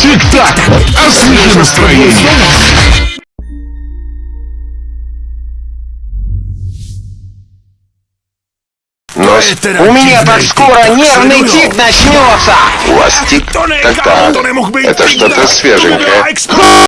Тик-так! Освежи настроение! Но с- у меня так скоро нервный тик начнется! У вас тик? Так-так. Это что-то свеженькое.